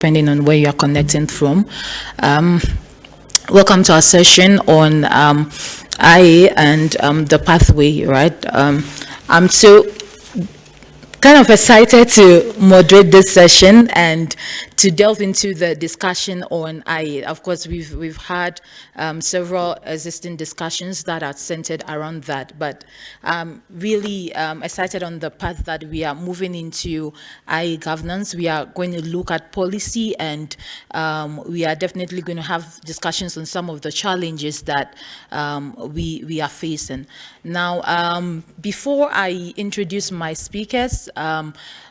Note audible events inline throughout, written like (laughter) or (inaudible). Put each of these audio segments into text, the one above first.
depending on where you're connecting from. Um, welcome to our session on um, IA and um, the pathway, right? Um, I'm so kind of excited to moderate this session and to delve into the discussion on IA. Of course, we've we've had um, several existing discussions that are centered around that, but um, really um, excited on the path that we are moving into IA governance. We are going to look at policy and um, we are definitely going to have discussions on some of the challenges that um, we, we are facing. Now, um, before I introduce my speakers,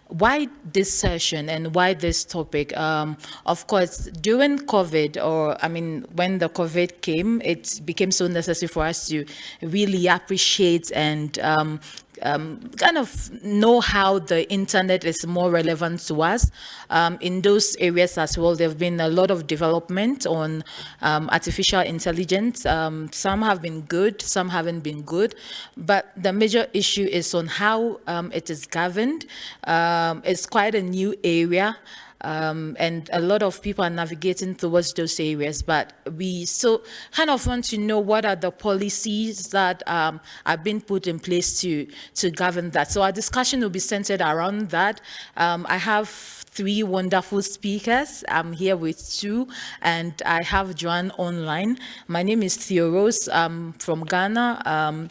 why this session and why this topic? Um, of course, during COVID, or I mean, when the COVID came, it became so necessary for us to really appreciate and um, um, kind of know how the internet is more relevant to us. Um, in those areas as well, there have been a lot of development on um, artificial intelligence. Um, some have been good, some haven't been good, but the major issue is on how um, it is governed. Um, it's quite a new area um, and a lot of people are navigating towards those areas. But we still kind of want to know what are the policies that um, being put in place to, to govern that. So our discussion will be centered around that. Um, I have three wonderful speakers. I'm here with two, and I have Joanne online. My name is Theo Rose. I'm from Ghana.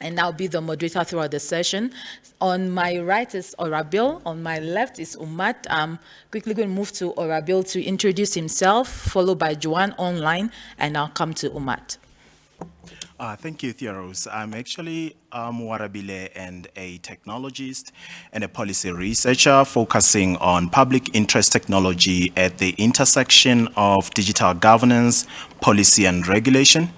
Um, and I'll be the moderator throughout the session. On my right is Orabil, on my left is Umut. I'm quickly going to move to Orabil to introduce himself, followed by Joanne online, and I'll come to Umut. Uh, thank you, Theoros. I'm actually um, Warabile and a technologist and a policy researcher focusing on public interest technology at the intersection of digital governance, policy and regulation.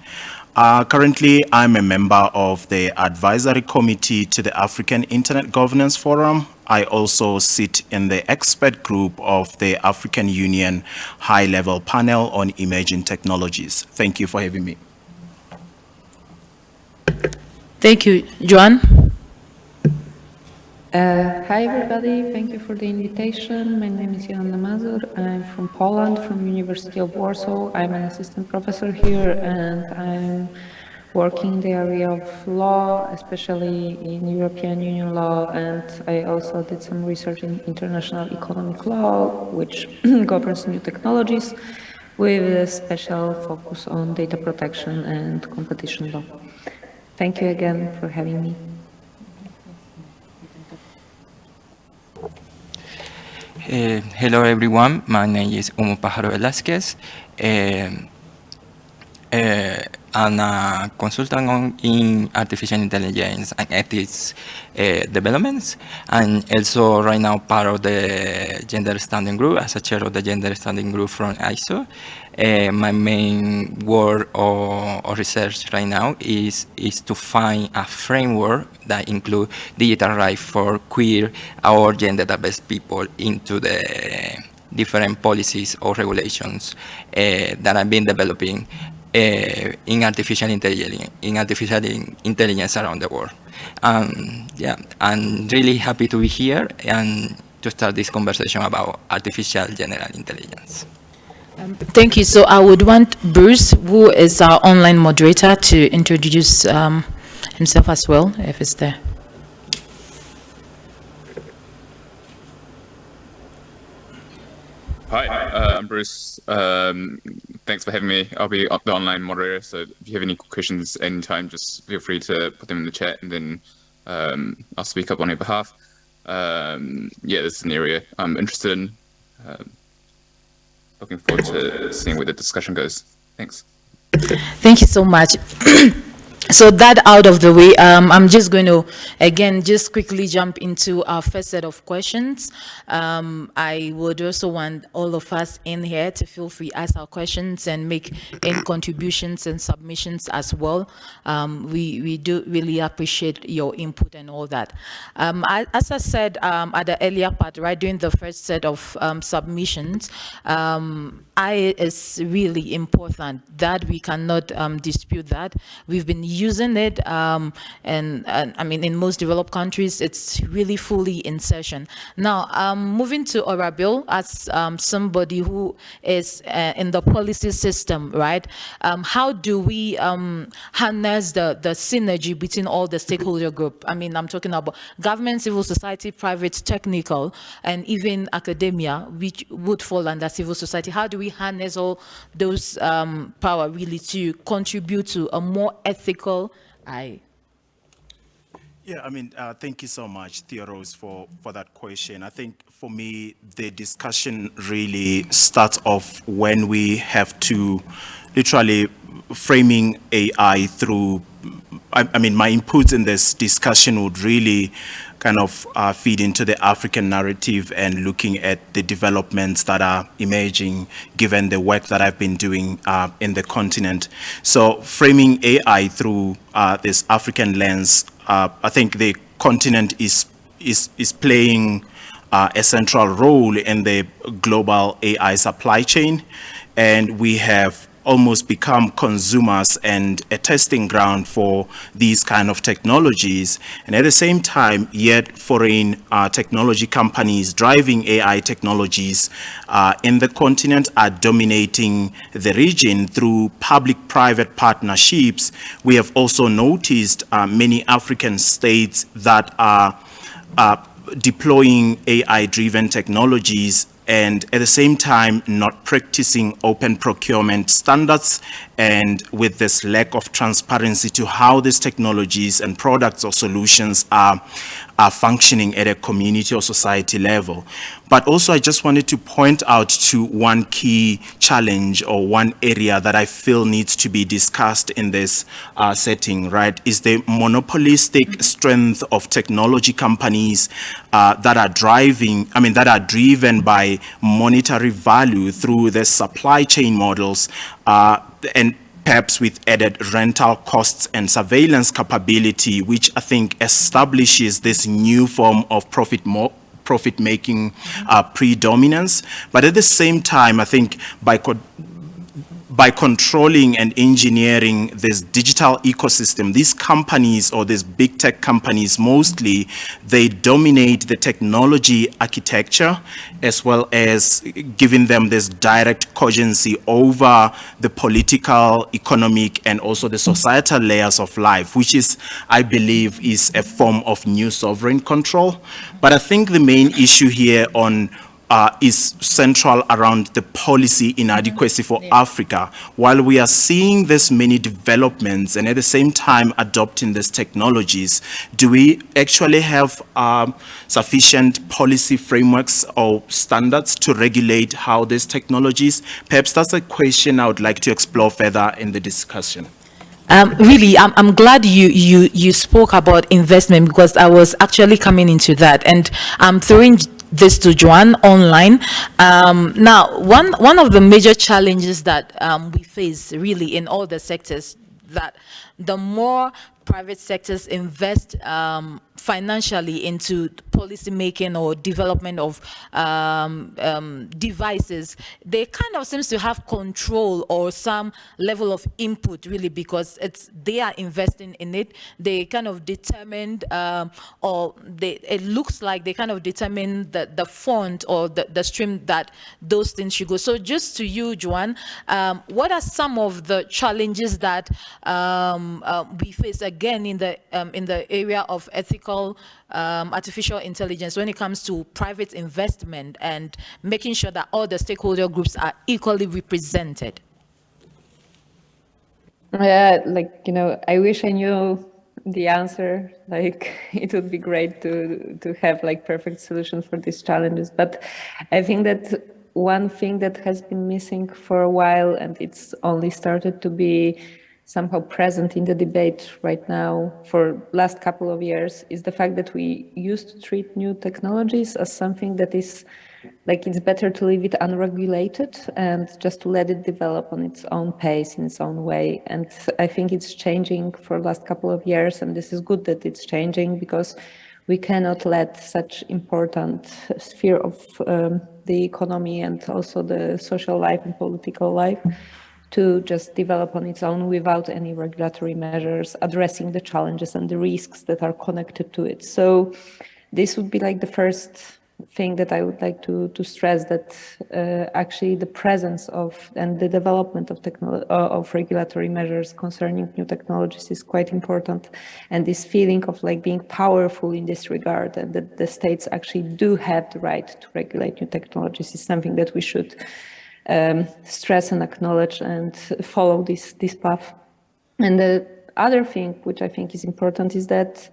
Uh, currently, I'm a member of the advisory committee to the African Internet Governance Forum. I also sit in the expert group of the African Union High-Level Panel on Emerging Technologies. Thank you for having me. Thank you. Joanne? Uh, hi everybody, thank you for the invitation. My name is Joanna Mazur. I'm from Poland, from University of Warsaw. I'm an assistant professor here and I'm working in the area of law, especially in European Union law, and I also did some research in international economic law, which (clears throat) governs new technologies, with a special focus on data protection and competition law. Thank you again for having me. Uh, hello everyone, my name is Omo Pájaro Velázquez. Uh, uh, I'm a consultant on, in artificial intelligence and ethics uh, developments, and also right now part of the gender standing group as a chair of the gender standing group from ISO. Uh, my main work or, or, research right now is, is to find a framework that include digital rights for queer or gender diverse people into the different policies or regulations uh, that I've been developing in artificial intelligence, in artificial intelligence around the world. Um, yeah, I'm really happy to be here and to start this conversation about artificial general intelligence. Um, thank you. So I would want Bruce, who is our online moderator, to introduce um, himself as well, if it's there. Hi, uh, I'm Bruce. Um, thanks for having me. I'll be the online moderator, so if you have any questions anytime, just feel free to put them in the chat and then um, I'll speak up on your behalf. Um, yeah, this is an area I'm interested in. Um, looking forward to seeing where the discussion goes. Thanks. Thank you so much. (clears throat) so that out of the way, um, I'm just going to, again, just quickly jump into our first set of questions. Um, I would also want all of us in here to feel free to ask our questions and make any contributions and submissions as well. Um, we, we do really appreciate your input and all that. Um, as I said um, at the earlier part, right, during the first set of um, submissions, I is really important that we cannot dispute that. We've been using it. Um, and, and, I mean, in most developed countries, it's really fully in session. Now, um, moving to Orabil as um, somebody who is uh, in the policy system, right? Um, how do we um, harness the, the synergy between all the stakeholder group? I mean, I'm talking about government, civil society, private, technical, and even academia, which would fall under civil society. How do we harness all those um, power really to contribute to a more ethical Yeah, I mean, uh, thank you so much, Theoros, for, for that question. I think for me, the discussion really starts off when we have to literally framing AI through, I, I mean, my input in this discussion would really kind of uh, feed into the African narrative and looking at the developments that are emerging given the work that I've been doing uh, in the continent. So framing AI through uh, this African lens, uh, I think the continent is, is, is playing uh, a central role in the global AI supply chain. And we have almost become consumers and a testing ground for these kind of technologies. And at the same time, yet foreign uh, technology companies driving AI technologies uh, in the continent are dominating the region through public-private partnerships. We have also noticed uh, many African states that are uh, deploying AI-driven technologies and at the same time not practicing open procurement standards and with this lack of transparency to how these technologies and products or solutions are, are functioning at a community or society level. But also I just wanted to point out to one key challenge or one area that I feel needs to be discussed in this uh, setting, right, is the monopolistic strength of technology companies uh, that are driving, I mean, that are driven by monetary value through the supply chain models and perhaps with added rental costs and surveillance capability, which I think establishes this new form of profit profit making uh, predominance. But at the same time, I think by by controlling and engineering this digital ecosystem, these companies or these big tech companies mostly, they dominate the technology architecture as well as giving them this direct cogency over the political, economic, and also the societal layers of life, which is, I believe, is a form of new sovereign control. But I think the main issue here on uh, is central around the policy inadequacy for yeah. Africa. While we are seeing this many developments and at the same time adopting these technologies, do we actually have um, sufficient policy frameworks or standards to regulate how these technologies? Perhaps that's a question I would like to explore further in the discussion. Um, really, I'm, I'm glad you, you, you spoke about investment because I was actually coming into that. And I'm throwing this to Joan online. Um, now, one, one of the major challenges that um, we face really in all the sectors that the more private sectors invest um, financially into policy making or development of um, um, devices, they kind of seems to have control or some level of input really because it's they are investing in it. They kind of determined um, or they it looks like they kind of determine the, the font or the, the stream that those things should go. So just to you, Joan, um, what are some of the challenges that um, uh, we face again in the um, in the area of ethical um, artificial intelligence when it comes to private investment and making sure that all the stakeholder groups are equally represented? Yeah, like, you know, I wish I knew the answer. (laughs) Like, it would be great to, to have like perfect solutions for these challenges. But I think that one thing that has been missing for a while and it's only started to be somehow present in the debate right now for last couple of years is the fact that we used to treat new technologies as something that is like it's better to leave it unregulated and just to let it develop on its own pace in its own way. And i think it's changing for last couple of years and this is good that it's changing because we cannot let such important sphere of um, the economy and also the social life and political life to just develop on its own without any regulatory measures addressing the challenges and the risks that are connected to it. So this would be like the first thing that I would like to, to stress that uh, actually the presence of and the development of uh, of regulatory measures concerning new technologies is quite important. And this feeling of like being powerful in this regard and that the states actually do have the right to regulate new technologies is something that we should um, stress and acknowledge and follow this, this path. And the other thing which I think is important is that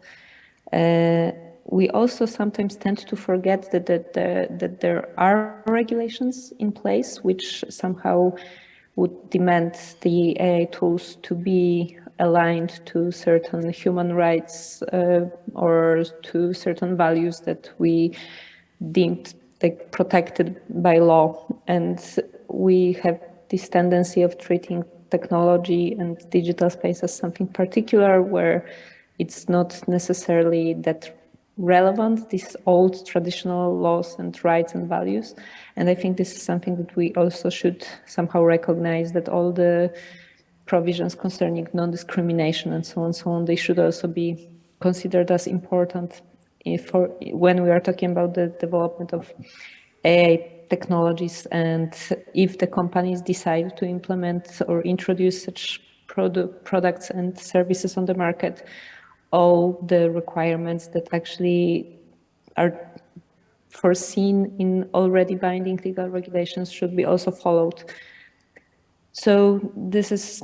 uh, we also sometimes tend to forget that, that, that, that there are regulations in place which somehow would demand the AI tools to be aligned to certain human rights uh, or to certain values that we deemed like protected by law. And we have this tendency of treating technology and digital space as something particular where it's not necessarily that relevant, these old traditional laws and rights and values. And I think this is something that we also should somehow recognize that all the provisions concerning non-discrimination and so on and so on, they should also be considered as important eh, for when we are talking about the development of AI technologies and if the companies decide to implement or introduce such product, products and services on the market, all the requirements that actually are foreseen in already binding legal regulations should be also followed. So this is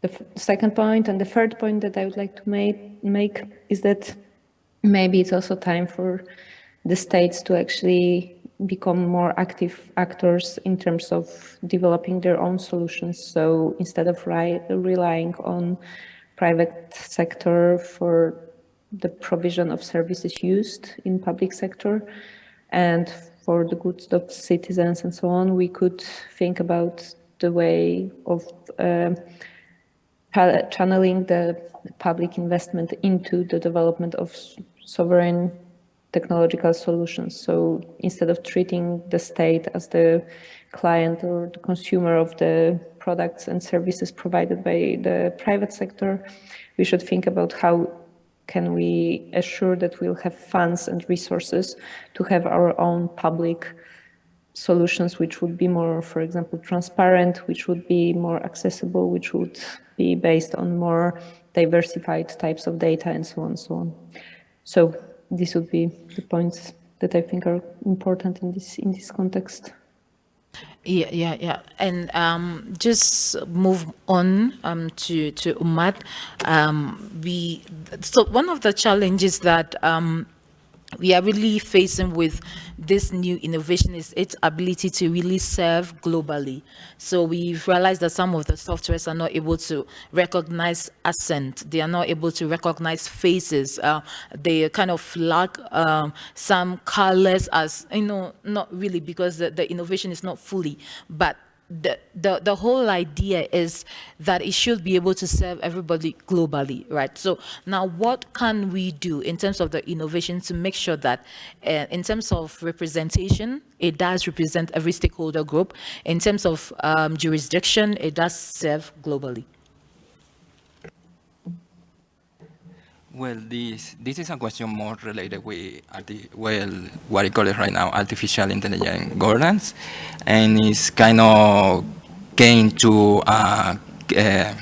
the second point. And the third point that I would like to make, make is that maybe it's also time for the states to actually become more active actors in terms of developing their own solutions. So instead of relying on private sector for the provision of services used in public sector and for the goods of citizens and so on, we could think about the way of uh, channeling the public investment into the development of sovereign technological solutions. So instead of treating the state as the client or the consumer of the products and services provided by the private sector, we should think about how can we assure that we'll have funds and resources to have our own public solutions which would be more, for example, transparent, which would be more accessible, which would be based on more diversified types of data and so on and so on. So these would be the points that I think are important in this in this context. Yeah, yeah, yeah. And um, just move on um, to to Umut. Um, we so one of the challenges that um, we are really facing with this new innovation is its ability to really serve globally. So we've realized that some of the softwares are not able to recognize accent. They are not able to recognize faces. Uh, they kind of lack um, some colors as, you know, not really because the, the innovation is not fully, but the, the, the whole idea is that it should be able to serve everybody globally, right? So now what can we do in terms of the innovation to make sure that uh, in terms of representation, it does represent every stakeholder group. In terms of um, jurisdiction, it does serve globally. Well, this this is a question more related with well what I call it right now artificial intelligence governance, and it's kind of gain to uh, uh,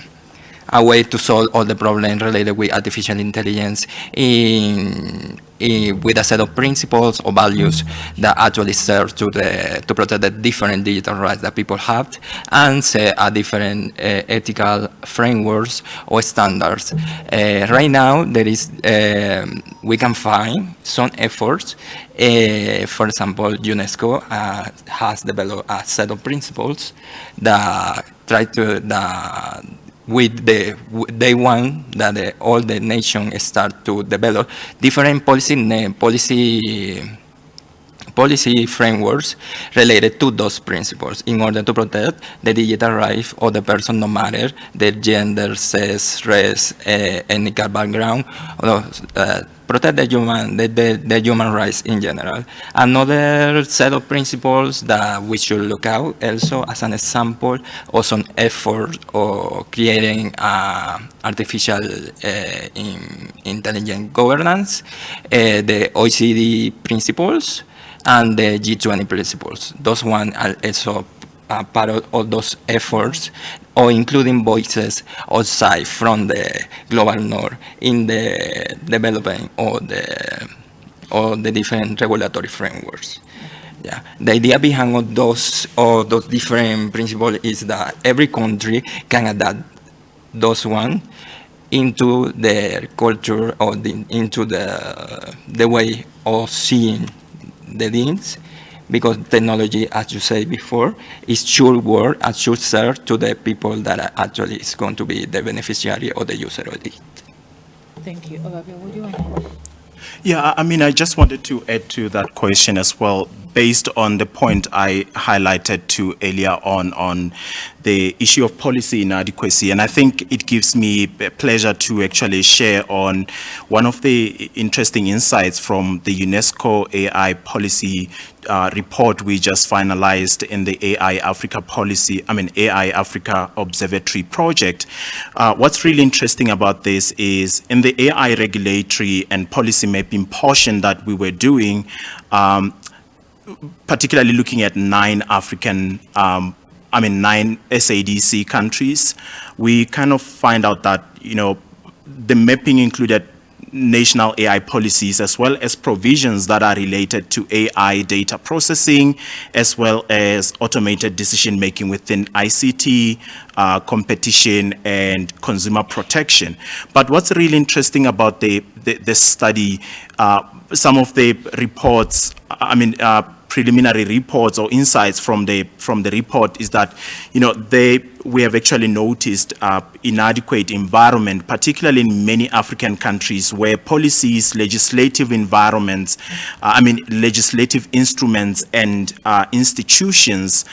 a way to solve all the problems related with artificial intelligence in, in, with a set of principles or values that actually serve to the to protect the different digital rights that people have and set a different uh, ethical frameworks or standards. Uh, right now, there is um, we can find some efforts. Uh, for example, UNESCO has developed a set of principles that try to that with the day one that all the nation start to develop different policy policy policy frameworks related to those principles in order to protect the digital rights of the person no matter their gender, sex, race, uh, ethnic background, or, uh, protect the human, the, the, the, human rights in general. Another set of principles that we should look out also as an example of some effort of creating uh, artificial uh, in, intelligent governance, uh, the OECD principles, and the G20 principles. Those one are also uh, part of all those efforts or including voices outside from the global north in the developing or the or the different regulatory frameworks. Yeah, the idea behind all those or those different principles is that every country can adapt those one into their culture or the, into the the way of seeing the needs because technology, as you said before, is should work and should serve to the people that actually is going to be the beneficiary or the user of it. Thank you. Olivia, would you want Yeah, I mean, I just wanted to add to that question as well, based on the point I highlighted to earlier on, on the issue of policy inadequacy. And I think it gives me pleasure to actually share on one of the interesting insights from the UNESCO AI policy uh, report we just finalized in the AI Africa policy, I mean AI Africa Observatory project. Uh, what's really interesting about this is in the AI regulatory and policy mapping portion that we were doing, um, particularly looking at nine African, um, I mean, nine SADC countries, we kind of find out that, you know, the mapping included national AI policies as well as provisions that are related to AI data processing as well as automated decision making within ICT, uh, competition and consumer protection. But what's really interesting about the, the, the study, uh, some of the reports, I mean, uh, preliminary reports or insights from the from the report is that you know they we have actually noticed uh, inadequate environment particularly in many African countries where policies legislative environments uh, I mean legislative instruments and uh, institutions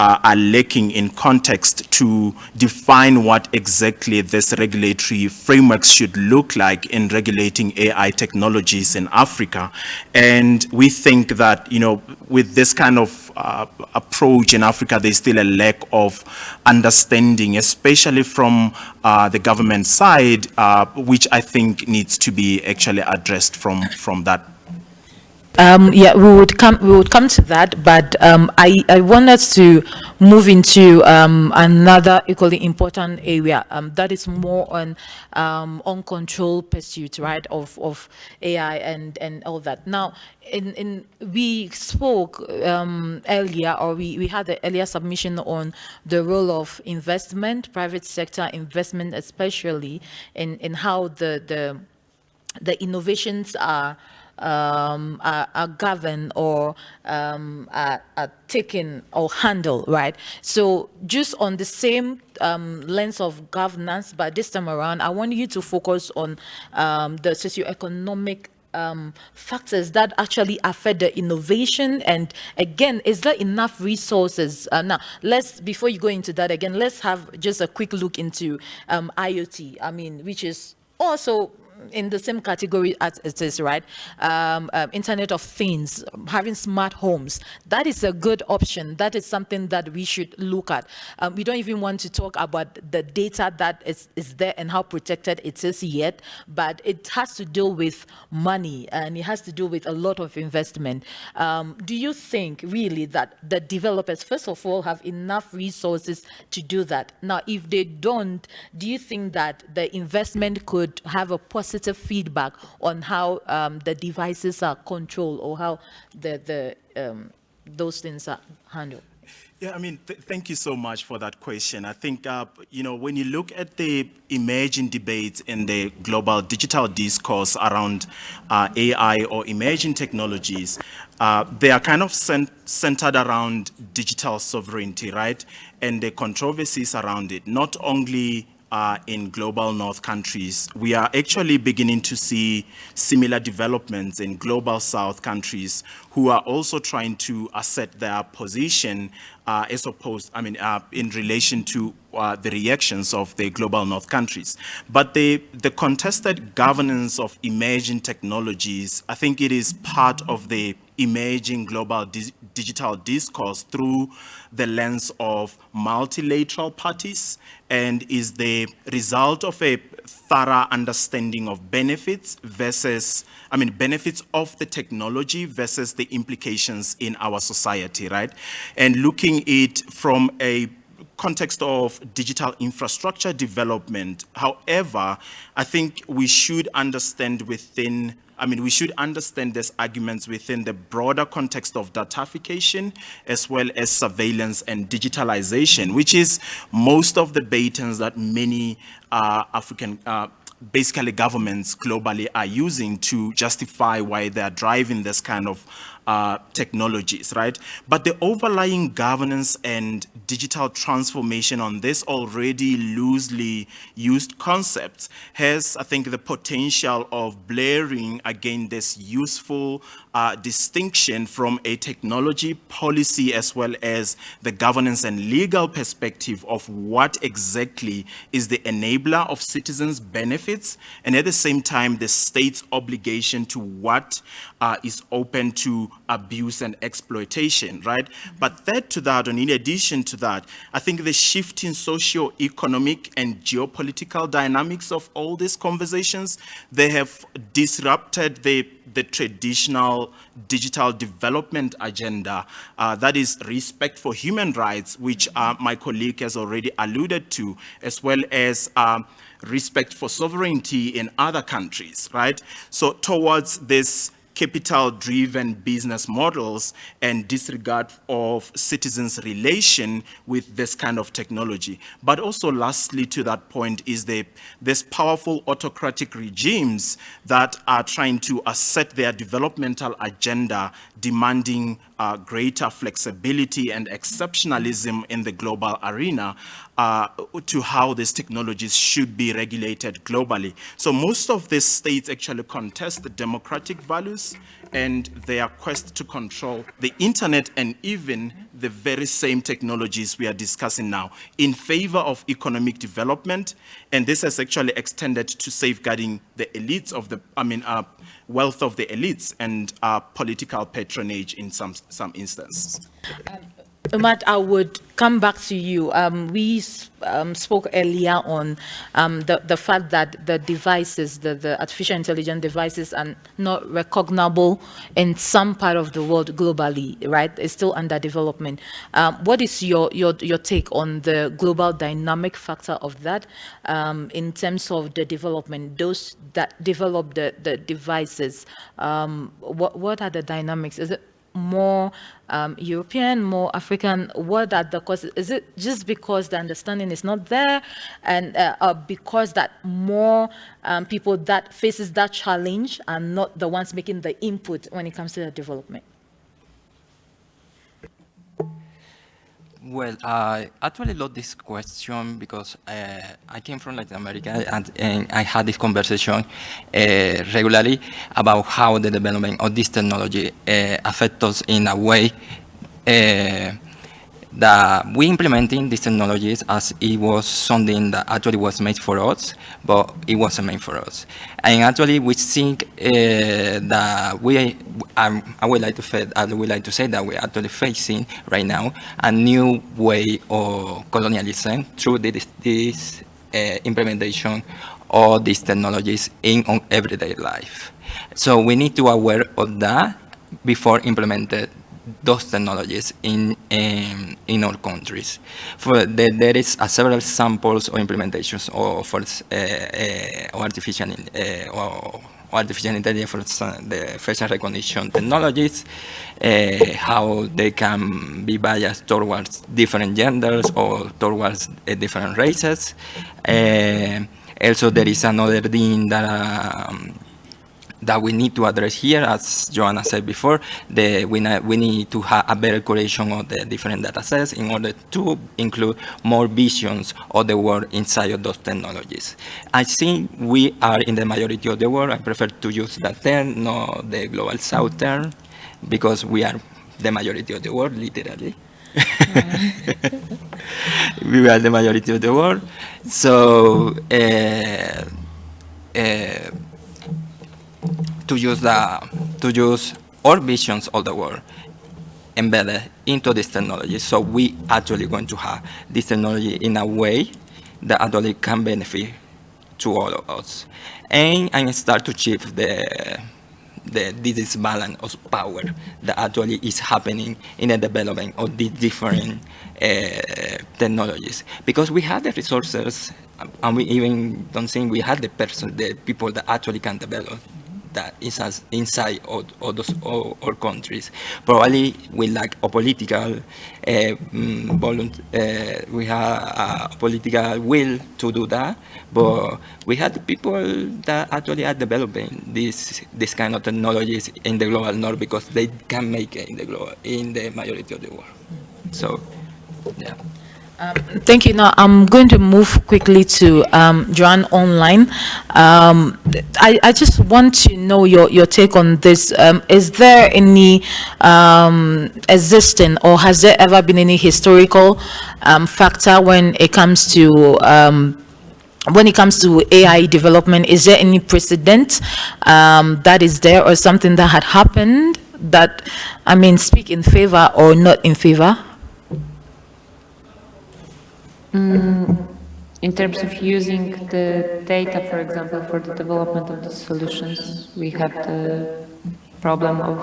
uh, are lacking in context to define what exactly this regulatory framework should look like in regulating AI technologies in Africa. And we think that, you know, with this kind of uh, approach in Africa, there's still a lack of understanding, especially from uh, the government side, uh, which I think needs to be actually addressed from, from that um, yeah, we would come. We would come to that, but um, I I want us to move into um, another equally important area um, that is more on um, uncontrolled pursuit, right, of of AI and and all that. Now, in in we spoke um, earlier, or we we had the earlier submission on the role of investment, private sector investment, especially in in how the the the innovations are um, are, are, governed or um, are, are, taken or handled, right? So just on the same um, lens of governance, but this time around, I want you to focus on um, the socioeconomic um, factors that actually affect the innovation and again is there enough resources uh, now let's before you go into that again let's have just a quick look into um, IoT I mean which is also in the same category as it is, right? Um, um, Internet of Things, having smart homes, that is a good option. That is something that we should look at. Um, we don't even want to talk about the data that is, is there and how protected it is yet, but it has to do with money and it has to do with a lot of investment. Um, do you think really that the developers, first of all, have enough resources to do that? Now, if they don't, do you think that the investment could have a positive positive feedback on how um, the devices are controlled or how the, the um, those things are handled? Yeah, I mean, th thank you so much for that question. I think, uh, you know, when you look at the emerging debates in the global digital discourse around uh, AI or emerging technologies, uh, they are kind of cent centered around digital sovereignty, right? And the controversies around it, not only in global north countries, we are actually beginning to see similar developments in global south countries who are also trying to assert their position uh, as opposed, I mean, uh, in relation to uh, the reactions of the global north countries. But the, the contested governance of emerging technologies, I think it is part of the emerging global di digital discourse through the lens of multilateral parties and is the result of a thorough understanding of benefits versus, I mean, benefits of the technology versus the implications in our society, right? And looking it from a context of digital infrastructure development. However, I think we should understand within I mean, we should understand these arguments within the broader context of datafication as well as surveillance and digitalization, which is most of the batons that many uh, African uh, basically governments globally are using to justify why they're driving this kind of uh, technologies, right? But the overlying governance and digital transformation on this already loosely used concepts has, I think, the potential of blaring again this useful uh, distinction from a technology policy as well as the governance and legal perspective of what exactly is the enabler of citizens' benefits and at the same time the state's obligation to what uh, is open to abuse and exploitation, right? But that to that, and in addition to that, I think the shifting socio-economic and geopolitical dynamics of all these conversations, they have disrupted the the traditional digital development agenda, uh, that is respect for human rights, which uh, my colleague has already alluded to, as well as um, respect for sovereignty in other countries, right? So towards this capital-driven business models and disregard of citizens' relation with this kind of technology. But also lastly to that point is the, this powerful autocratic regimes that are trying to assert their developmental agenda demanding uh, greater flexibility and exceptionalism in the global arena uh, to how these technologies should be regulated globally. So most of these states actually contest the democratic values and their quest to control the internet and even the very same technologies we are discussing now in favor of economic development. And this has actually extended to safeguarding the elites of the, I mean, uh, wealth of the elites and uh, political patronage in some, some instances. Um, Umar, I would come back to you. Um, we um, spoke earlier on um, the, the fact that the devices, the, the artificial intelligence devices are not recognizable in some part of the world globally, right? It's still under development. Um, what is your, your, your take on the global dynamic factor of that um, in terms of the development, those that develop the, the devices, um, what, what are the dynamics? Is it more um, European, more African? What are the causes? Is it just because the understanding is not there and uh, uh, because that more um, people that faces that challenge are not the ones making the input when it comes to the development? Well, I actually love this question because uh, I came from Latin America and, and I had this conversation uh, regularly about how the development of this technology uh, affects us in a way uh, that we implementing these technologies as it was something that actually was made for us, but it wasn't made for us. And actually, we think uh, that we, um, I would like to say, I would like to say that we're actually facing right now a new way of colonialism through this, this uh, implementation of these technologies in on everyday life. So we need to aware of that before implementing those technologies in um, in our countries. For the, there is uh, several samples or implementations of uh, uh, artificial uh, or artificial intelligence for the facial recognition technologies, uh, how they can be biased towards different genders or towards uh, different races. also, there is another thing that um, that we need to address here, as Joanna said before, the, we, we need to have a better curation of the different data sets in order to include more visions of the world inside of those technologies. I think we are in the majority of the world. I prefer to use that term, not the global south term, because we are the majority of the world, literally. (laughs) we are the majority of the world. So, uh, uh, to use the to use our visions of the world embedded into this technology. So we actually going to have this technology in a way that actually can benefit to all of us. And, and start to shift the the this balance of power that actually is happening in the development of these different uh, technologies. Because we have the resources, and we even don't think we have the person, the people that actually can develop that is inside of, of those all, all countries. Probably we lack a political uh, uh, we have a political will to do that, but we have people that actually are developing this this kind of technologies in the global north because they can make it in the global in the majority of the world. So, yeah. Um, thank you. Now I'm going to move quickly to um, Joan online. Um, I, I, just want to know your, your take on this. Um, is there any um, existing or has there ever been any historical um, factor when it comes to when it comes to AI development, is there any precedent that is there or something that had happened that, I mean, speak in favor or not in favor? Mm, in terms of using the data, for example, for the development of the solutions, we have the problem of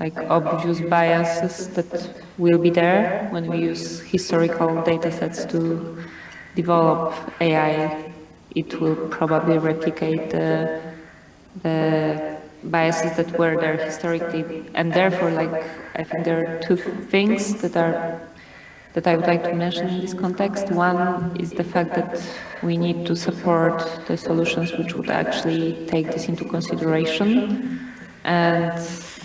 like obvious biases that will be there when we use historical data sets to develop AI. It will probably replicate the, the biases that were there historically. And therefore, like, I think there are two things that are that I would like to mention in this context. One is the fact that we need to support the solutions which would actually take this into consideration and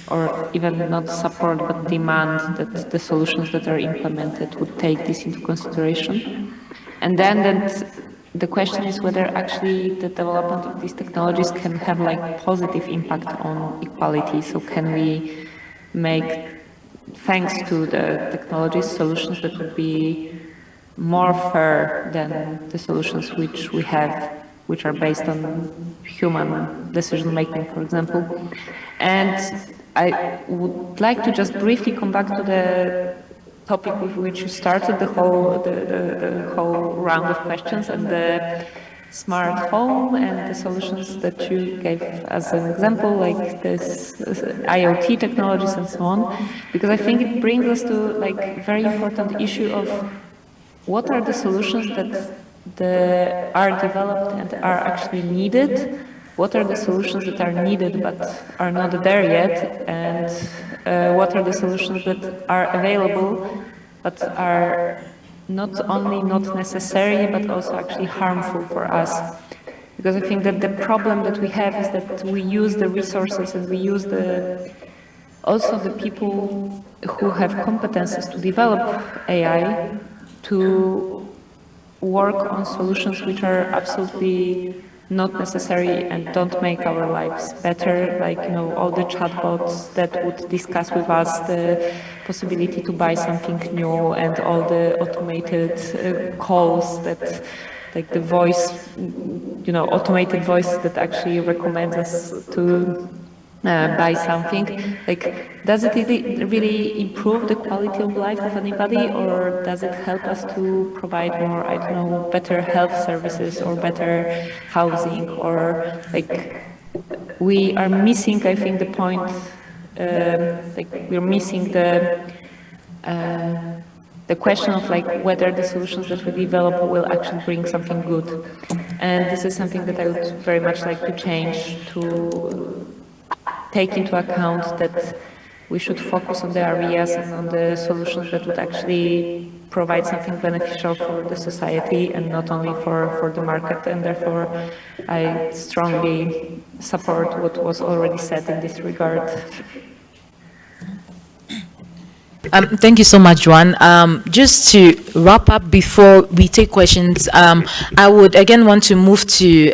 or even not support but demand that the solutions that are implemented would take this into consideration. And then that the question is whether actually the development of these technologies can have like positive impact on equality. So can we make thanks to the technology solutions that would be more fair than the solutions which we have, which are based on human decision making, for example. And I would like to just briefly come back to the topic with which you started the whole the, the, the whole round of questions and the smart home and the solutions that you gave as an example, like this IoT technologies and so on, because I think it brings us to like very important issue of what are the solutions that the, are developed and are actually needed, what are the solutions that are needed but are not there yet, and uh, what are the solutions that are available but are not only not necessary, but also actually harmful for us. Because I think that the problem that we have is that we use the resources and we use the also the people who have competences to develop AI to work on solutions which are absolutely not necessary and don't make our lives better, like, you know, all the chatbots that would discuss with us the possibility to buy something new and all the automated uh, calls that like the voice, you know, automated voice that actually recommends us to uh, buy something, like, does it really, improve the quality of life of anybody, or does it help us to provide more, I don't know, better health services or better housing, or like, we are missing, I think, the point, um, like, we're missing the, uh, the question of like whether the solutions that we develop will actually bring something good. And this is something that I would very much like to change to take into account that we should focus on the areas and on the solutions that would actually provide something beneficial for the society and not only for, for the market. And therefore, I strongly support what was already said in this regard. Um, thank you so much, Juan. Um, just to wrap up before we take questions, um, I would again want to move to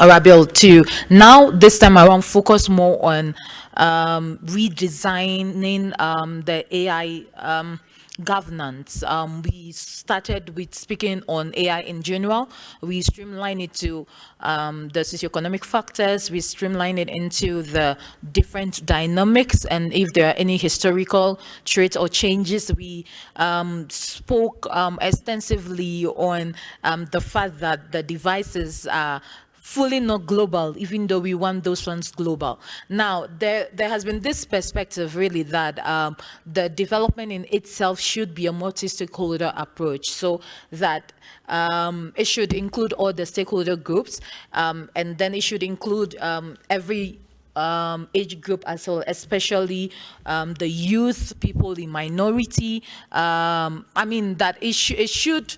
um, Arabil to now this time around focus more on um, redesigning um, the AI um, governance. Um, we started with speaking on AI in general. We streamline it to um, the socioeconomic factors. We streamline it into the different dynamics and if there are any historical traits or changes. We um, spoke um, extensively on um, the fact that the devices are fully not global, even though we want those ones global. Now, there, there has been this perspective really that um, the development in itself should be a multi-stakeholder approach so that um, it should include all the stakeholder groups um, and then it should include um, every um, age group as well, especially um, the youth, people in minority. Um, I mean, that it, sh it should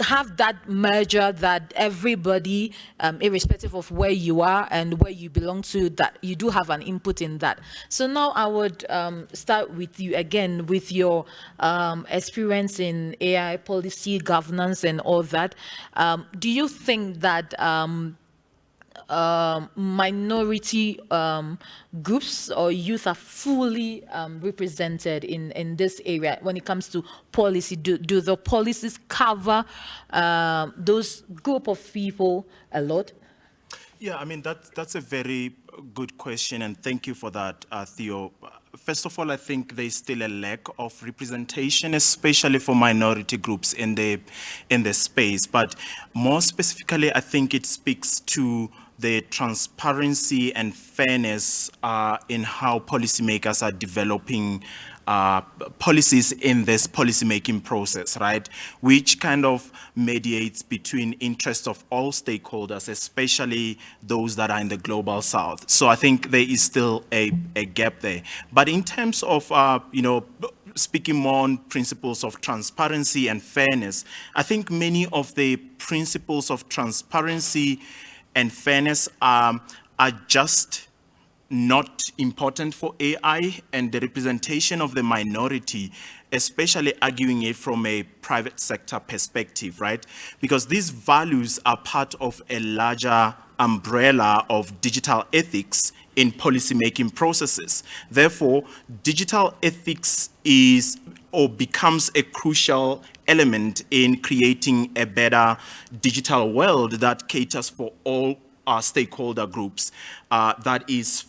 have that merger that everybody, um, irrespective of where you are and where you belong to, that you do have an input in that. So now I would um, start with you again with your um, experience in AI policy governance and all that. Um, do you think that um, minority um, groups or youth are fully um, represented in, in this area when it comes to policy? Do, do the policies cover uh, those group of people a lot? Yeah, I mean, that, that's a very good question, and thank you for that, uh, Theo. First of all, I think there's still a lack of representation, especially for minority groups in the, in the space. But more specifically, I think it speaks to the transparency and fairness uh, in how policymakers are developing uh, policies in this policymaking process, right? Which kind of mediates between interests of all stakeholders, especially those that are in the global south. So I think there is still a, a gap there. But in terms of, uh, you know, speaking more on principles of transparency and fairness, I think many of the principles of transparency and fairness um, are just not important for AI and the representation of the minority, especially arguing it from a private sector perspective, right? Because these values are part of a larger umbrella of digital ethics in policymaking processes. Therefore, digital ethics is or becomes a crucial element in creating a better digital world that caters for all our stakeholder groups uh, that is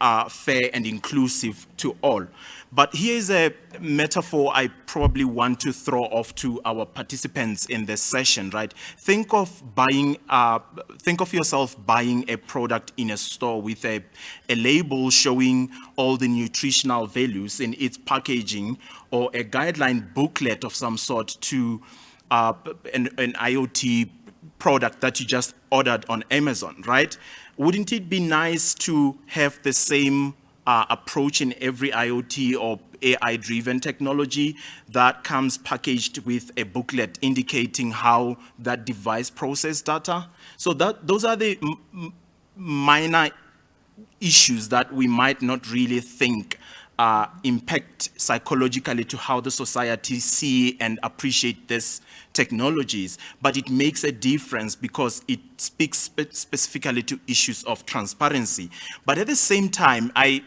uh, fair and inclusive to all. But here's a metaphor I probably want to throw off to our participants in this session, right? Think of buying, uh, think of yourself buying a product in a store with a, a label showing all the nutritional values in its packaging or a guideline booklet of some sort to uh, an, an IoT product that you just ordered on Amazon, right? Wouldn't it be nice to have the same uh, approach in every IoT or AI-driven technology that comes packaged with a booklet indicating how that device process data. So that those are the minor issues that we might not really think uh, impact psychologically to how the society see and appreciate these technologies, but it makes a difference because it speaks spe specifically to issues of transparency. But at the same time, I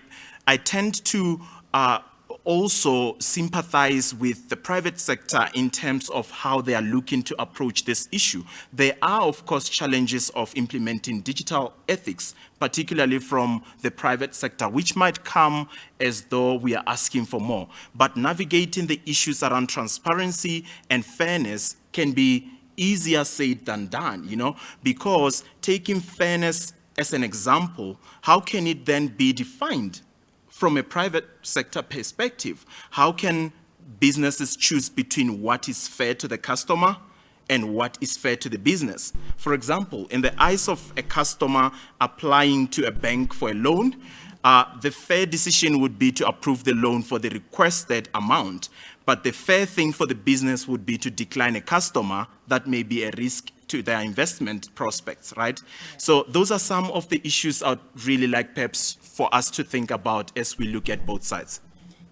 I tend to uh, also sympathize with the private sector in terms of how they are looking to approach this issue. There are, of course, challenges of implementing digital ethics, particularly from the private sector, which might come as though we are asking for more. But navigating the issues around transparency and fairness can be easier said than done, you know, because taking fairness as an example, how can it then be defined? From a private sector perspective, how can businesses choose between what is fair to the customer and what is fair to the business? For example, in the eyes of a customer applying to a bank for a loan, uh, the fair decision would be to approve the loan for the requested amount. but the fair thing for the business would be to decline a customer that may be a risk to their investment prospects, right? So those are some of the issues I'd really like perhaps for us to think about as we look at both sides.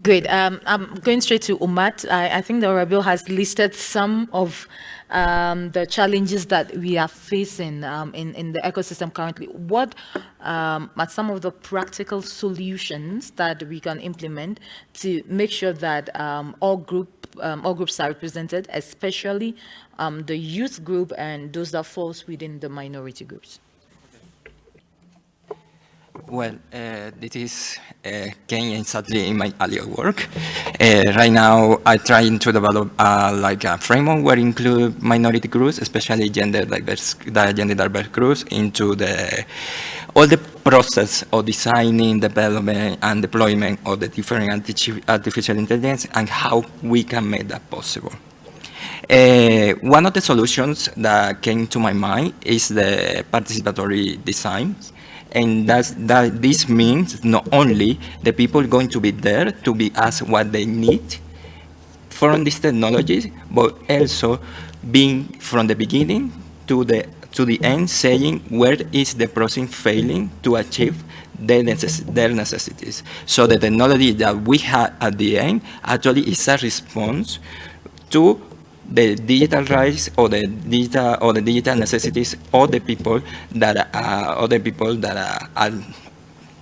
Great. Um, I'm going straight to Umut. I, I think the Honorable has listed some of um, the challenges that we are facing um, in, in the ecosystem currently. What um, are some of the practical solutions that we can implement to make sure that um, all group um, all groups are represented, especially um, the youth group and those that falls within the minority groups? Well, uh, this is uh, Kenya sadly in my earlier work. Uh, right now, I'm trying to develop uh, like a framework where include minority groups, especially gender diverse, gender diverse groups, into the all the process of designing, development, and deployment of the different artificial intelligence and how we can make that possible. Uh, one of the solutions that came to my mind is the participatory design. And that's, that this means not only the people going to be there to be asked what they need from these technologies, but also being from the beginning to the to the end saying where is the process failing to achieve their, necess their necessities. So the technology that we have at the end actually is a response to the digital rights or the digital or the digital necessities of the people that are or the people that are, are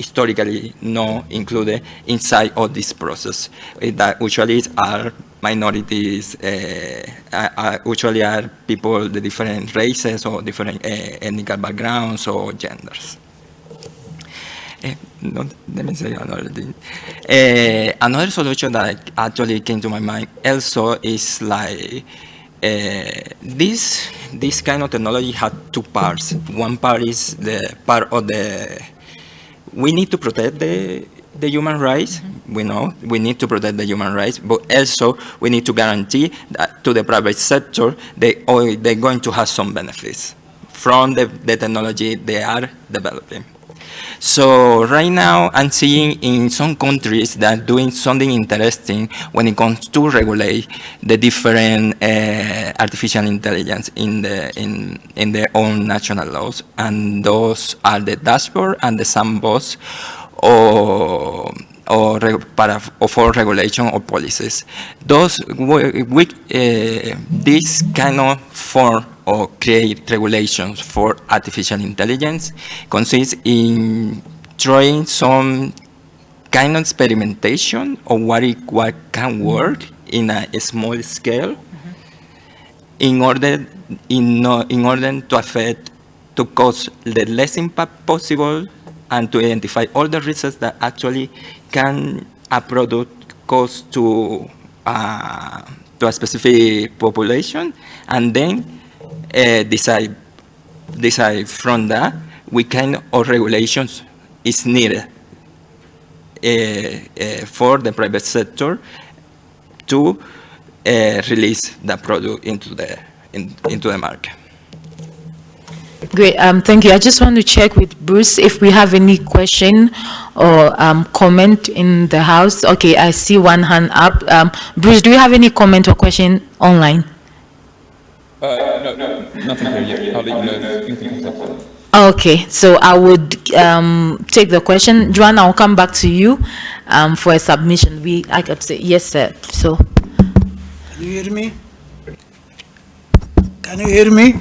historically not included inside of this process. Eh, That usually are minorities, uh, are, are usually are people, the different races or different uh, ethnic backgrounds or genders. Eh, no, let me say another thing. Eh, another solution that actually came to my mind also is like eh, this this kind of technology had two parts. One part is the part of the we need to protect the the human rights. Mm-hmm. We know we need to protect the human rights, but also we need to guarantee that to the private sector they oh, they're going to have some benefits from the, the technology they are developing. So right now, I'm seeing in some countries that doing something interesting when it comes to regulate the different uh, artificial intelligence in the in in their own national laws, and those are the dashboard and the sandbox, or or para, or for regulation or policies. Those we, uh, this kind of form or create regulations for artificial intelligence consists in trying some kind of experimentation of what it what can work in a, small scale in order in, in order to affect to cause the less impact possible and to identify all the risks that actually can a product cause to uh, to a specific population and then uh, decide decide from that we kind of regulations is needed uh, uh, for the private sector to uh, release the product into the in, into the market. Great, um, thank you. I just want to check with Bruce if we have any question or um, comment in the house. Okay, I see one hand up. Um, Bruce, do you have any comment or question online? Uh, no, no, nothing here yet. I'll let you know if anything comes up. Okay, so I would um, take the question. Joanna, I'll come back to you um, for a submission. We, I could say, yes, sir. So, Can you hear me? Can you hear me?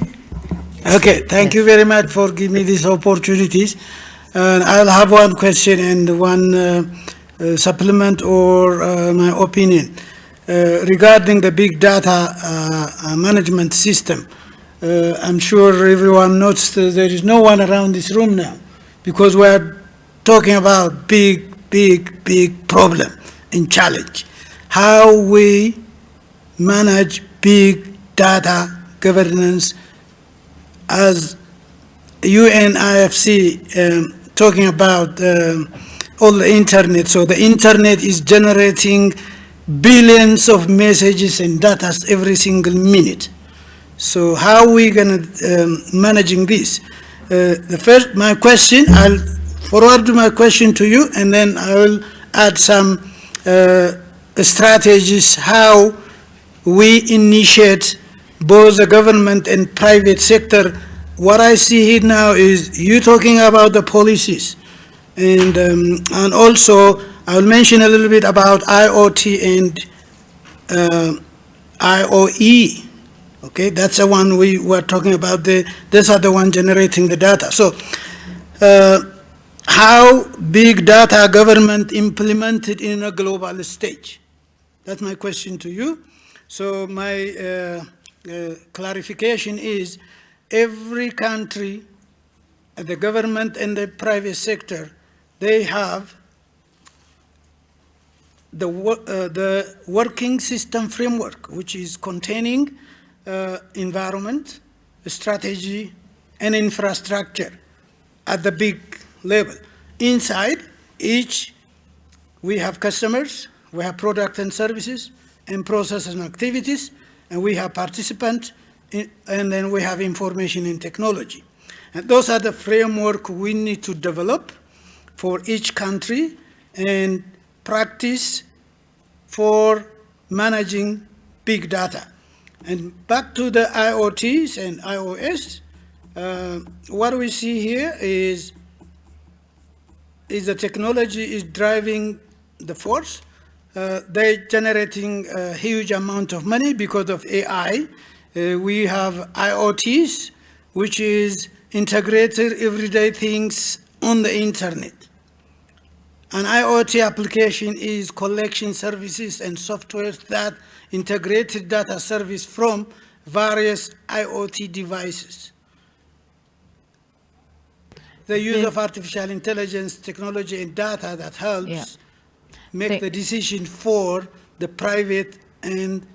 Okay, thank you very much for giving me these opportunities. And I'll have one question and one uh, uh, supplement or uh, my opinion uh, regarding the big data uh, uh, management system. Uh, I'm sure everyone noticed that there is no one around this room now because we are talking about big, big, big problem and challenge. How we manage big data governance as UNIFC um, talking about um, all the internet. So the internet is generating billions of messages and data every single minute. So how are we going to um, managing this? Uh, the first, my question, I'll forward my question to you, and then I will add some uh, strategies how we initiate both the government and private sector. What I see here now is you talking about the policies. And, um, and also, I'll mention a little bit about IoT and uh, IOE. Okay, that's the one we were talking about. The, these are the one generating the data. So, uh, how big data government implemented in a global stage? That's my question to you. So my uh, uh, clarification is every country, the government and the private sector, they have the, uh, the working system framework, which is containing uh, environment, strategy, and infrastructure at the big level. Inside each, we have customers, we have products and services, and processes and activities, and we have participants, and then we have information and technology. And those are the framework we need to develop for each country and practice for managing big data. And back to the IoTs and IOEs, uh, what we see here is, is the technology is driving the force. Uh, they're generating a huge amount of money because of AI. Uh, we have IoTs, which is integrated everyday things on the internet. An IoT application is collection services and software that integrated data service from various IoT devices. The use of artificial intelligence technology and data that helps Yeah. Make the decision for the private and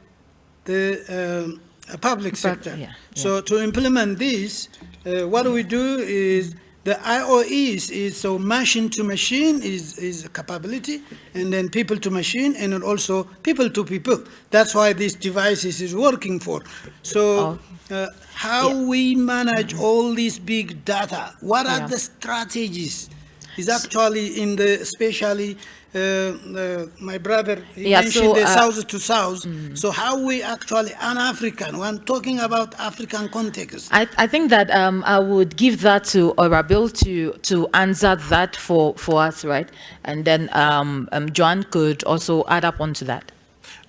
the um, uh, public sector. yeah, So to implement this, uh, what we do is the IOEs is so machine to machine is, is a capability, and then people to machine, and then also people to people. That's why this devices is working for. So uh, how we manage all these big data? What are Yeah. the strategies? Is actually in the especially uh, uh, my brother he Yeah, mentioned so, the uh, south to south. So how we actually an African? When talking about African context, I, I think that um, I would give that to Orabil to to answer that for, for us, right? And then um, um, John could also add up onto that.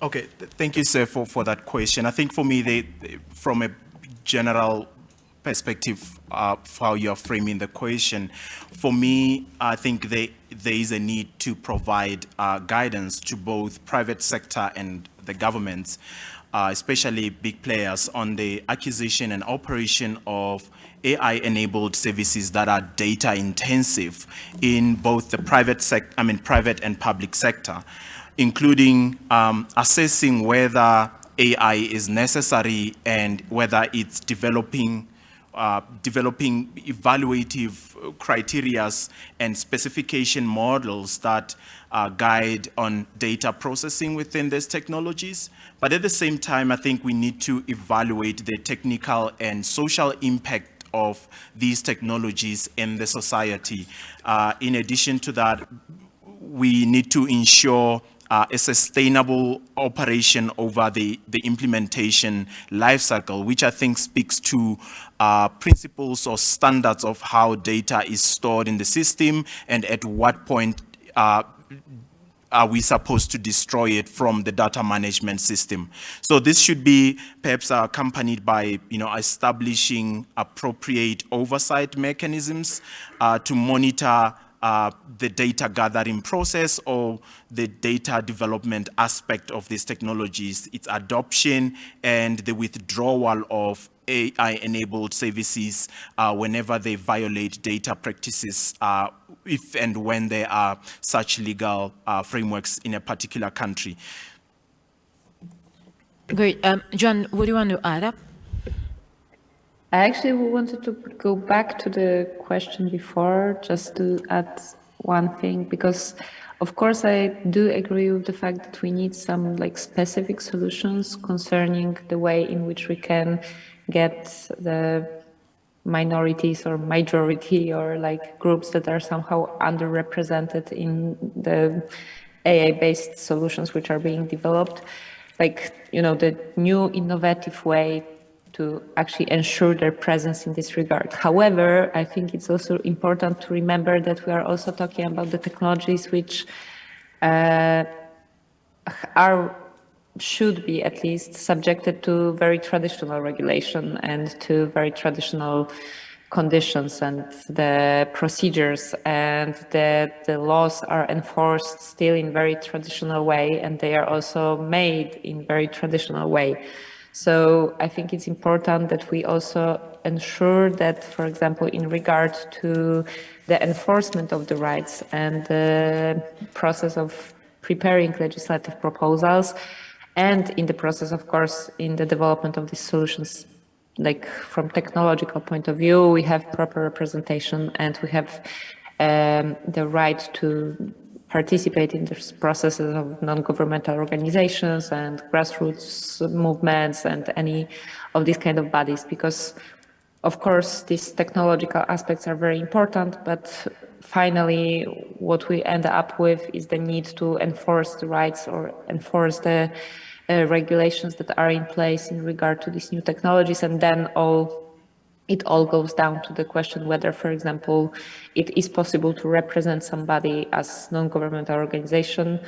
Okay, thank you, sir, for, for that question. I think for me, they, they- from a general perspective of how you're framing the question, for me, I think they, there is a need to provide uh, guidance to both private sector and the governments, uh, especially big players, on the acquisition and operation of AI-enabled services that are data intensive in both the private sec, I mean, private and public sector including um, assessing whether AI is necessary and whether it's developing uh, developing evaluative criterias and specification models that uh, guide on data processing within these technologies. But at the same time, I think we need to evaluate the technical and social impact of these technologies in the society. Uh, in addition to that, we need to ensure uh, a sustainable operation over the, the implementation lifecycle, which I think speaks to uh, principles or standards of how data is stored in the system and at what point uh, are we supposed to destroy it from the data management system? So this should be perhaps accompanied by, you know, establishing appropriate oversight mechanisms uh, to monitor uh, the data gathering process or the data development aspect of these technologies, its adoption and the withdrawal of AI-enabled services uh, whenever they violate data practices, uh, if and when there are such legal uh, frameworks in a particular country. Great. Um, John, what do you want to add up? I actually wanted to go back to the question before, just to add one thing, because of course I do agree with the fact that we need some like specific solutions concerning the way in which we can get the minorities or majority or like groups that are somehow underrepresented in the AI-based solutions which are being developed, like, you know, the new innovative way to actually ensure their presence in this regard. However, I think it's also important to remember that we are also talking about the technologies which uh, are should be at least subjected to very traditional regulation and to very traditional conditions and the procedures and that the laws are enforced still in very traditional way and they are also made in very traditional way. So I think it's important that we also ensure that, for example, in regard to the enforcement of the rights and the process of preparing legislative proposals and in the process, of course, in the development of these solutions. Like from technological point of view, we have proper representation and we have um, the right to participate in this processes of non-governmental organizations and grassroots movements and any of these kind of bodies because of course these technological aspects are very important but finally what we end up with is the need to enforce the rights or enforce the uh, regulations that are in place in regard to these new technologies and then all it all goes down to the question whether, for example, it is possible to represent somebody as non-governmental organization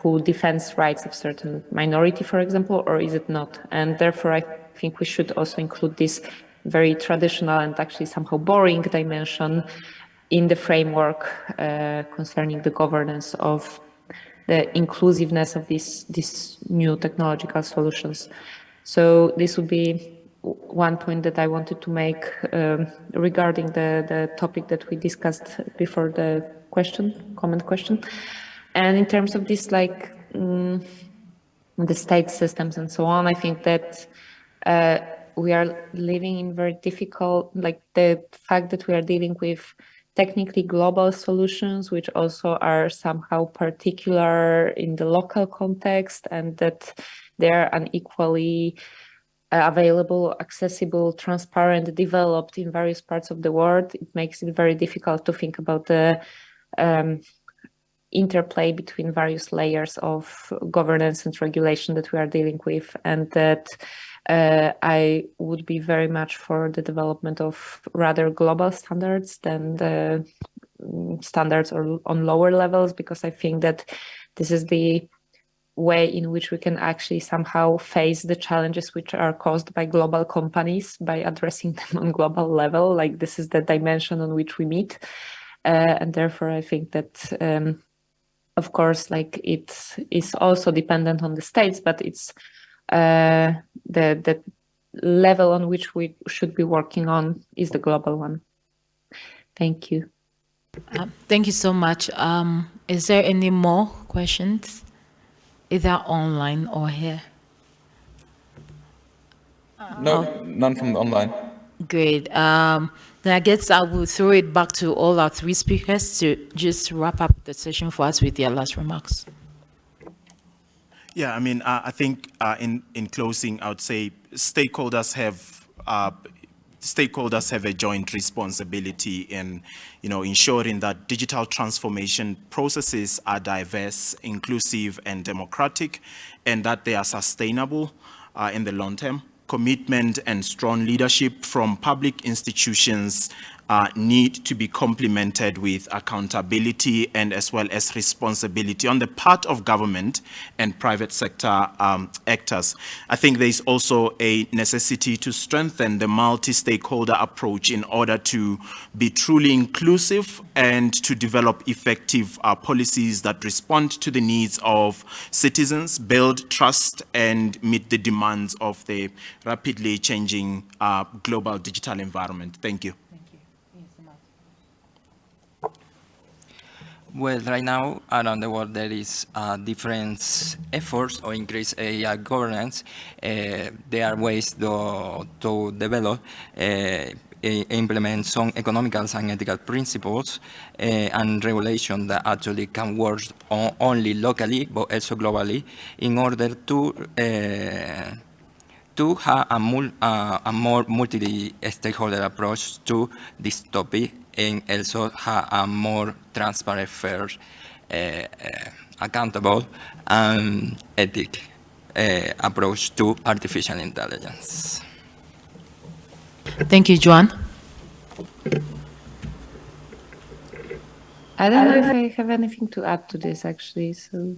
who defends rights of certain minority, for example, or is it not? And therefore, I think we should also include this very traditional and actually somehow boring dimension in the framework uh, concerning the governance of the inclusiveness of these, these new technological solutions. So this would be one point that I wanted to make um, regarding the, the topic that we discussed before the question, comment question. And in terms of this, like um, the state systems and so on, I think that uh, we are living in very difficult, like the fact that we are dealing with technically global solutions, which also are somehow particular in the local context and that they're unequally available, accessible, transparent, developed in various parts of the world. It makes it very difficult to think about the um, interplay between various layers of governance and regulation that we are dealing with and that uh, I would be very much for the development of rather global standards than the mm, standards or on lower levels, because I think that this is the way in which we can actually somehow face the challenges which are caused by global companies by addressing (laughs) them on global level. Like this is the dimension on which we meet. Uh, and therefore, I think that, um, of course, like it is also dependent on the states, but it's uh, the, the level on which we should be working on is the global one. Thank you. Uh, thank you so much. Um, is there any more questions, either online or here? No, none from online. Great. Um, then I guess I will throw it back to all our three speakers to just wrap up the session for us with their last remarks. Yeah, I mean, uh, I think uh, in in closing, I would say stakeholders have uh, stakeholders have a joint responsibility in, you know, ensuring that digital transformation processes are diverse, inclusive, and democratic, and that they are sustainable uh, in the long term. Commitment and strong leadership from public institutions uh, need to be complemented with accountability and as well as responsibility on the part of government and private sector um, actors. I think there is also a necessity to strengthen the multi-stakeholder approach in order to be truly inclusive and to develop effective uh, policies that respond to the needs of citizens, build trust and meet the demands of the rapidly changing uh, global digital environment. Thank you. Well, right now around the world there is uh, different efforts to increase AI governance. Uh, there are ways to, to develop, uh, implement some economical and ethical principles uh, and regulation that actually can work on, only locally but also globally in order to uh, to have a, mul a more multi-stakeholder approach to this topic and also have a more transparent, fair uh, uh, accountable, and ethic uh, approach to artificial intelligence. Thank you, Joan. I don't know if I have anything to add to this actually, so.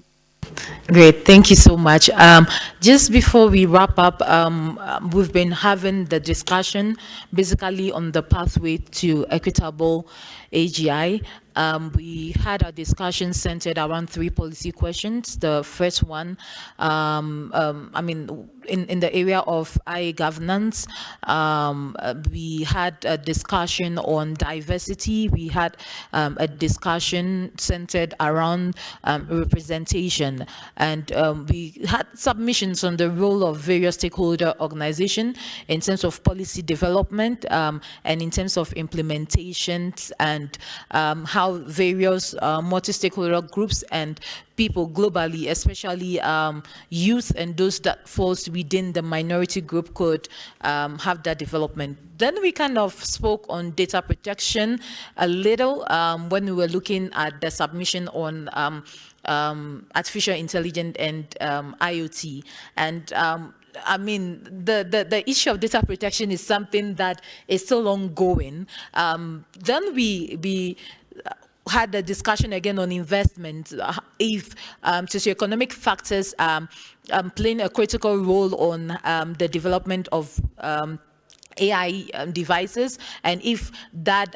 Great, thank you so much. Um, just before we wrap up, um, we've been having the discussion basically on the pathway to equitable AGI. Um, we had a discussion centered around three policy questions. The first one, um, um, I mean, in, in the area of AI governance, um, we had a discussion on diversity. We had um, a discussion centered around um, representation. And we had submissions on the role of various stakeholder organizations in terms of policy development and in terms of implementations and how how various uh, multi-stakeholder groups and people globally, especially um, youth and those that falls within the minority group could um, have that development. Then we kind of spoke on data protection a little um, when we were looking at the submission on um, um, artificial intelligence and um, IoT. And I mean, the, the, the, issue of data protection is something that is still ongoing. Um, then we, we had a discussion again on investment, if um, socioeconomic factors um, um, playing a critical role on um, the development of um, AI um, devices, and if that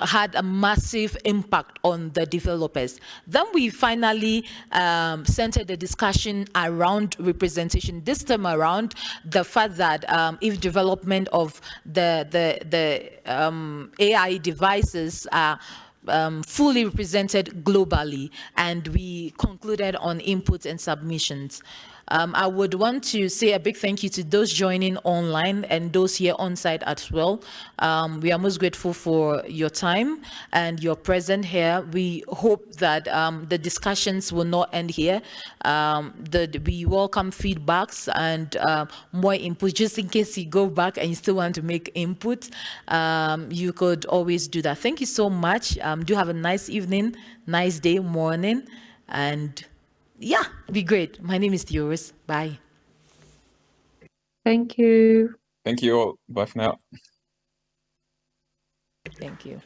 had a massive impact on the developers. Then we finally um, centered the discussion around representation. This time around, the fact that um, if development of the the the um, AI devices are um, fully represented globally and we concluded on inputs and submissions. Um, I would want to say a big thank you to those joining online and those here on site as well. Um, we are most grateful for your time and your presence here. We hope that um, the discussions will not end here. Um, the, we welcome feedbacks and uh, more input, just in case you go back and you still want to make input, um, you could always do that. Thank you so much. Do have a nice evening, nice day, morning, and yeah, be great. My name is Theoris. Bye. Thank you. Thank you all. Bye for now. Thank you.